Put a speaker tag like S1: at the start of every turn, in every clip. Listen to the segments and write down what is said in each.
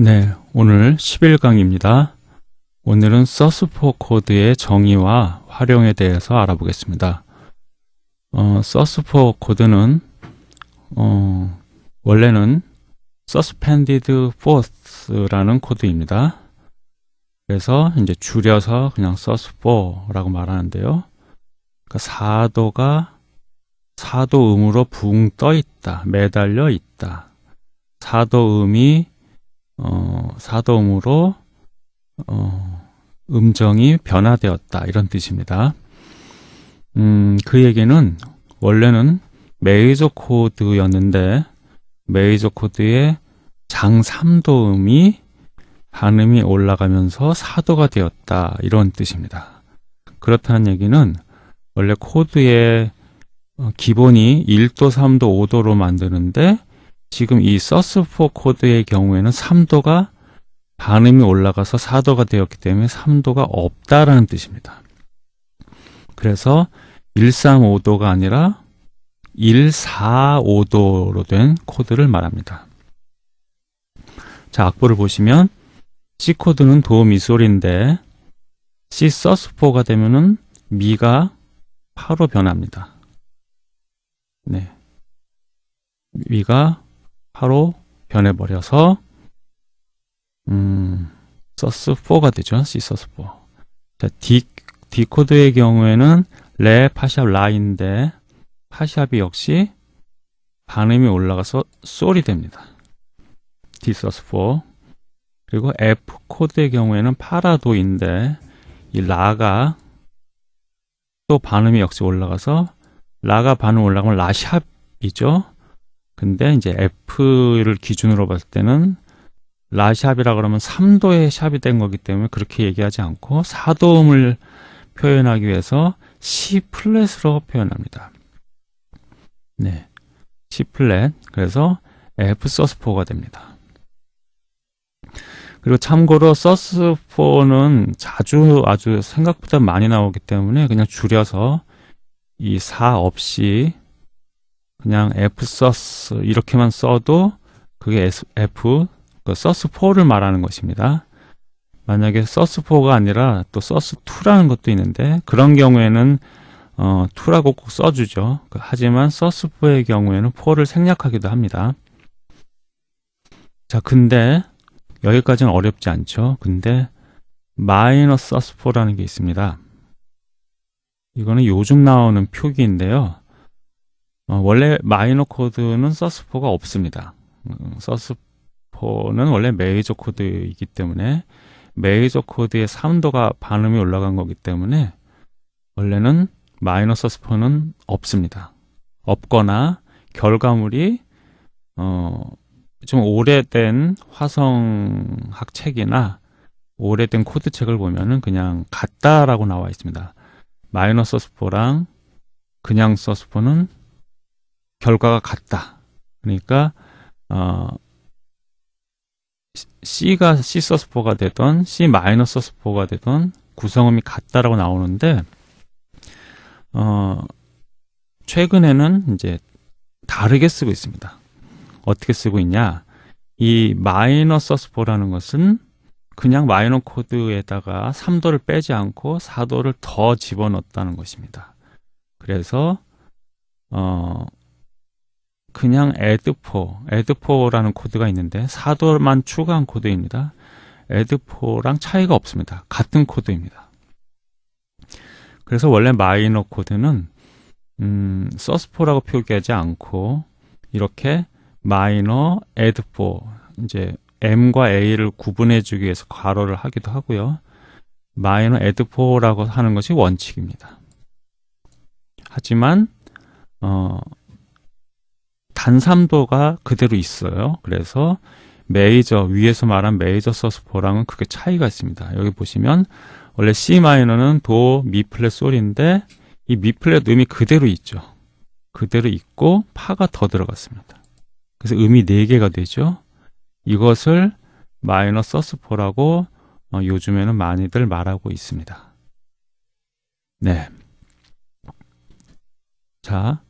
S1: 네, 오늘 11강입니다. 오늘은 sus4 코드의 정의와 활용에 대해서 알아보겠습니다. 어, sus4 코드는 어, 원래는 suspended fourth라는 코드입니다. 그래서 이제 줄여서 그냥 sus4라고 말하는데요. 그러니까 사도가 사도음으로 붕 떠 있다, 매달려 있다. 사도음이 어, 사도음으로 어, 음정이 변화되었다 이런 뜻입니다. 음, 그 얘기는 원래는 메이저 코드였는데 메이저 코드의 장 3도음이 반음이 올라가면서 사도가 되었다 이런 뜻입니다. 그렇다는 얘기는 원래 코드의 어, 기본이 1도, 3도, 5도로 만드는데 지금 이 sus4 코드의 경우에는 3도가 반음이 올라가서 4도가 되었기 때문에 3도가 없다라는 뜻입니다. 그래서 135도가 아니라 145도로 된 코드를 말합니다. 자, 악보를 보시면 C 코드는 도, 미 소리인데 C sus4가 되면은 미가 파로 변합니다. 네. 미가 파로 변해버려서 음, sus 4가 되죠. C sus 4. 자, D, D 코드의 경우에는 레, 파샵, 라인데 파샵이 역시 반음이 올라가서 솔이 됩니다. D sus 4. 그리고 F 코드의 경우에는 파라도인데 이 라가 또 반음이 역시 올라가서 라가 반음 올라가면 라샵이죠. 근데 이제 F를 기준으로 봤을 때는 라샵이라 그러면 3도의 샵이 된 거기 때문에 그렇게 얘기하지 않고 4도음을 표현하기 위해서 C 플랫으로 표현합니다. 네. C 플랫. 그래서 F 서스4가 됩니다. 그리고 참고로 서스4는 자주 아주 생각보다 많이 나오기 때문에 그냥 줄여서 이 4 없이 그냥 fsus 이렇게만 써도 그게 f 그 sus4를 말하는 것입니다. 만약에 sus4가 아니라 또 sus2라는 것도 있는데 그런 경우에는 어, 2라고 꼭 써주죠. 그 하지만 sus4의 경우에는 4를 생략하기도 합니다. 자, 근데 여기까지는 어렵지 않죠. 근데 마이너 sus4라는 게 있습니다. 이거는 요즘 나오는 표기인데요. 어, 원래 마이너 코드는 sus4가 없습니다. sus4는 원래 메이저 코드이기 때문에 메이저 코드의 3도가 반음이 올라간 거기 때문에 원래는 마이너 sus4는 없습니다. 없거나 결과물이 어, 좀 오래된 화성학 책이나 오래된 코드 책을 보면은 그냥 같다라고 나와 있습니다. 마이너 sus4랑 그냥 sus4는 결과가 같다. 그러니까 어, C가 C sus4가 되던 C 마이너 sus4가 되던 구성음이 같다라고 나오는데 어, 최근에는 이제 다르게 쓰고 있습니다. 어떻게 쓰고 있냐? 이 마이너 sus4라는 것은 그냥 마이너 코드에다가 3도를 빼지 않고 4도를 더 집어넣었다는 것입니다. 그래서 어, 그냥 add4, add4라는 코드가 있는데 4도만 추가한 코드입니다. add4랑 차이가 없습니다. 같은 코드입니다. 그래서 원래 마이너 코드는 음, source4라고 표기하지 않고 이렇게 마이너 add4 이제 m과 a를 구분해 주기 위해서 괄호를 하기도 하고요. 마이너 add4라고 하는 것이 원칙입니다. 하지만 어, 단삼도가 그대로 있어요. 그래서 메이저 위에서 말한 메이저 서스포랑은 크게 차이가 있습니다. 여기 보시면 원래 C 마이너는 도, 미 플랫 솔인데 이 미 플랫 음이 그대로 있죠. 그대로 있고 파가 더 들어갔습니다. 그래서 음이 4개가 되죠. 이것을 마이너 sus4라고 어, 요즘에는 많이들 말하고 있습니다. 네. 자,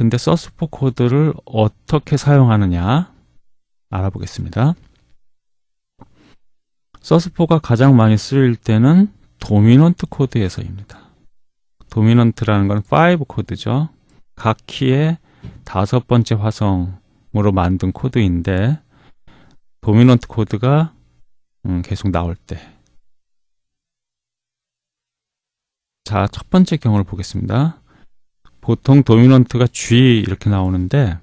S1: 근데 sus4 코드를 어떻게 사용하느냐 알아보겠습니다. sus4가 가장 많이 쓰일 때는 도미넌트 코드에서입니다. 도미넌트라는 건 5 코드죠. 각 키의 다섯 번째 화성으로 만든 코드인데 도미넌트 코드가 음, 계속 나올 때 자, 첫 번째 경우를 보겠습니다. 보통 도미넌트가 G 이렇게 나오는데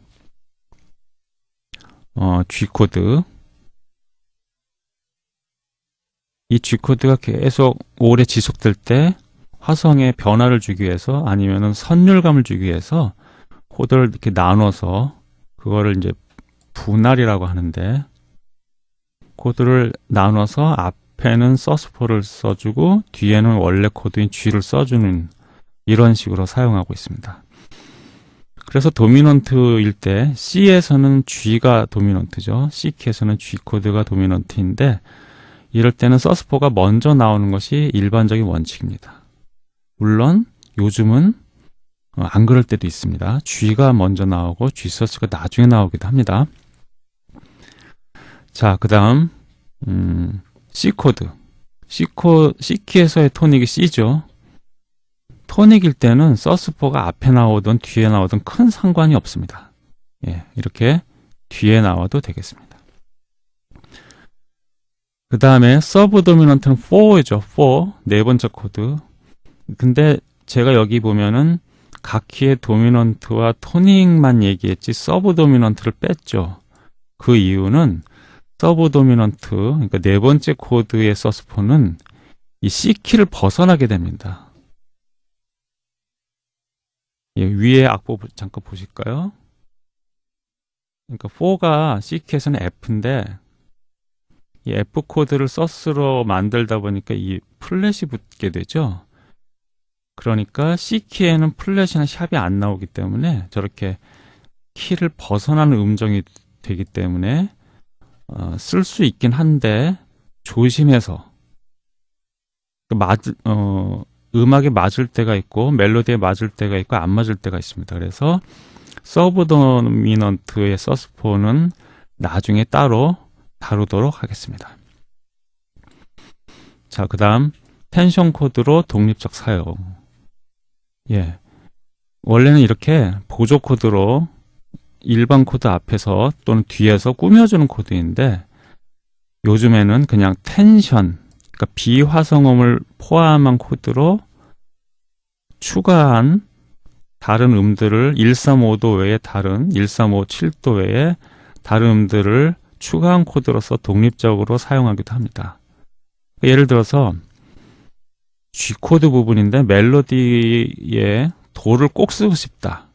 S1: 어, G 코드. 이 G코드가 계속 오래 지속될 때 화성에 변화를 주기 위해서 아니면은 선율감을 주기 위해서 코드를 이렇게 나눠서 그거를 이제 분할이라고 하는데 코드를 나눠서 앞에는 sus4를 써주고 뒤에는 원래 코드인 G를 써주는 이런 식으로 사용하고 있습니다. 그래서 도미넌트일 때 C에서는 G가 도미넌트죠. C키에서는 G 코드가 도미넌트인데 이럴 때는 서스포가 먼저 나오는 것이 일반적인 원칙입니다. 물론 요즘은 어, 안 그럴 때도 있습니다. G가 먼저 나오고 G서스가 나중에 나오기도 합니다. 자, 그 다음 음, C코드 C코, C키에서의 토닉이 C죠. 토닉일 때는 sus4가 앞에 나오든 뒤에 나오든 큰 상관이 없습니다. 예, 이렇게 뒤에 나와도 되겠습니다. 그 다음에 서브 도미넌트는 4죠. 4. 네 번째 코드. 근데 제가 여기 보면은 각 키의 도미넌트와 토닉만 얘기했지 서브 도미넌트를 뺐죠. 그 이유는 서브 도미넌트, 그러니까 네 번째 코드의 sus4는 이 C키를 벗어나게 됩니다. 예, 위에 악보 잠깐 보실까요? 그러니까 4가 C키에서는 F인데 이 F 코드를 서스로 만들다 보니까 이 플랫이 붙게 되죠. 그러니까 C키에는 플랫이나 샵이 안 나오기 때문에 저렇게 키를 벗어나는 음정이 되기 때문에 어, 쓸 수 있긴 한데 조심해서 그 맞, 어, 음악에 맞을 때가 있고 멜로디에 맞을 때가 있고 안 맞을 때가 있습니다. 그래서 서브 도미넌트의 sus4는 나중에 따로 다루도록 하겠습니다. 자, 그 다음 텐션 코드로 독립적 사용 예, 원래는 이렇게 보조 코드로 일반 코드 앞에서 또는 뒤에서 꾸며주는 코드인데 요즘에는 그냥 텐션, 그러니까 비화성음을 포함한 코드로 추가한 다른 음들을 135도 외에 다른 1357도 외에 다른 음들을 추가한 코드로서 독립적으로 사용하기도 합니다. 예를 들어서 G코드 부분인데 멜로디에 도를 꼭 쓰고 싶다.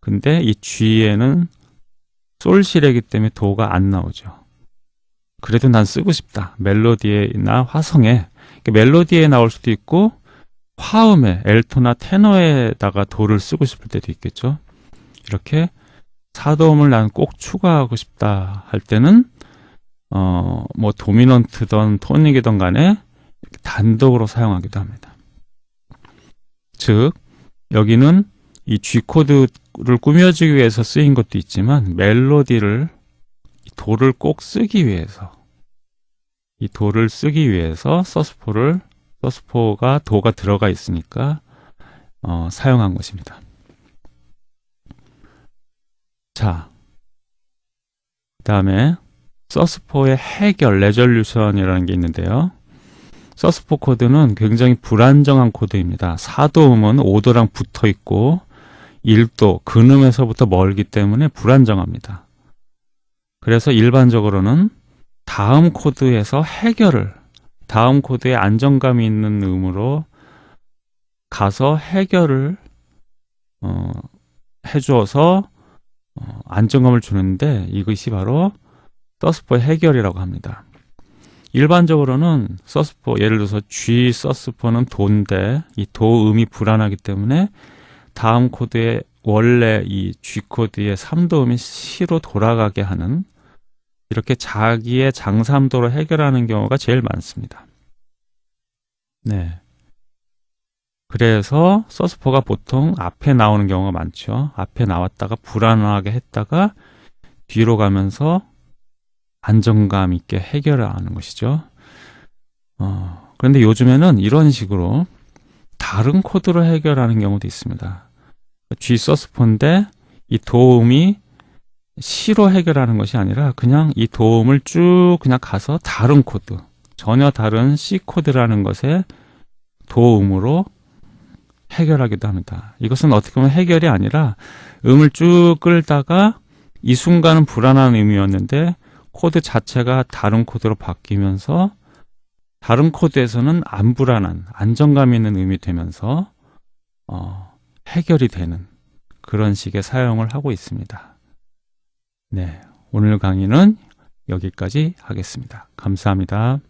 S1: 근데 이 G에는 솔실이기 때문에 도가 안 나오죠. 그래도 난 쓰고 싶다. 멜로디나 화성에 멜로디에 나올 수도 있고 화음에 엘토나 테너에다가 도를 쓰고 싶을 때도 있겠죠. 이렇게 사도음을 난 꼭 추가하고 싶다 할 때는 어, 뭐 도미넌트든 토닉이든 간에 단독으로 사용하기도 합니다. 즉 여기는 이 G코드를 꾸며주기 위해서 쓰인 것도 있지만 멜로디를 도를 꼭 쓰기 위해서 이 도를 쓰기 위해서 서스포를 서스포가 도가 들어가 있으니까 어, 사용한 것입니다. 자, 그 다음에 서스포의 해결, 레졸루션이라는 게 있는데요. sus4 코드는 굉장히 불안정한 코드입니다. 4도음은 5도랑 붙어 있고 1도, 근음에서부터 멀기 때문에 불안정합니다. 그래서 일반적으로는 다음 코드에서 해결을 다음 코드에 안정감이 있는 음으로 가서 해결을 어, 해주어서 어, 안정감을 주는데 이것이 바로 서스포의 해결이라고 합니다. 일반적으로는 서스포, 예를 들어서 G 서스포는 도인데 이 도음이 불안하기 때문에 다음 코드에 원래 이 G 코드의 3도음이 C로 돌아가게 하는 이렇게 자기의 장삼도로 해결하는 경우가 제일 많습니다. 네. 그래서 서스포가 보통 앞에 나오는 경우가 많죠. 앞에 나왔다가 불안하게 했다가 뒤로 가면서 안정감 있게 해결하는 것이죠. 어, 그런데 요즘에는 이런 식으로 다른 코드로 해결하는 경우도 있습니다. G sus4인데 이 도음이 C로 해결하는 것이 아니라 그냥 이 도음을 쭉 그냥 가서 다른 코드, 전혀 다른 C 코드라는 것에 도음으로 해결하기도 합니다. 이것은 어떻게 보면 해결이 아니라 음을 쭉 끌다가 이 순간은 불안한 음이었는데 코드 자체가 다른 코드로 바뀌면서 다른 코드에서는 안 불안한 안정감 있는 음이 되면서 어, 해결이 되는 그런 식의 사용을 하고 있습니다. 네, 오늘 강의는 여기까지 하겠습니다. 감사합니다.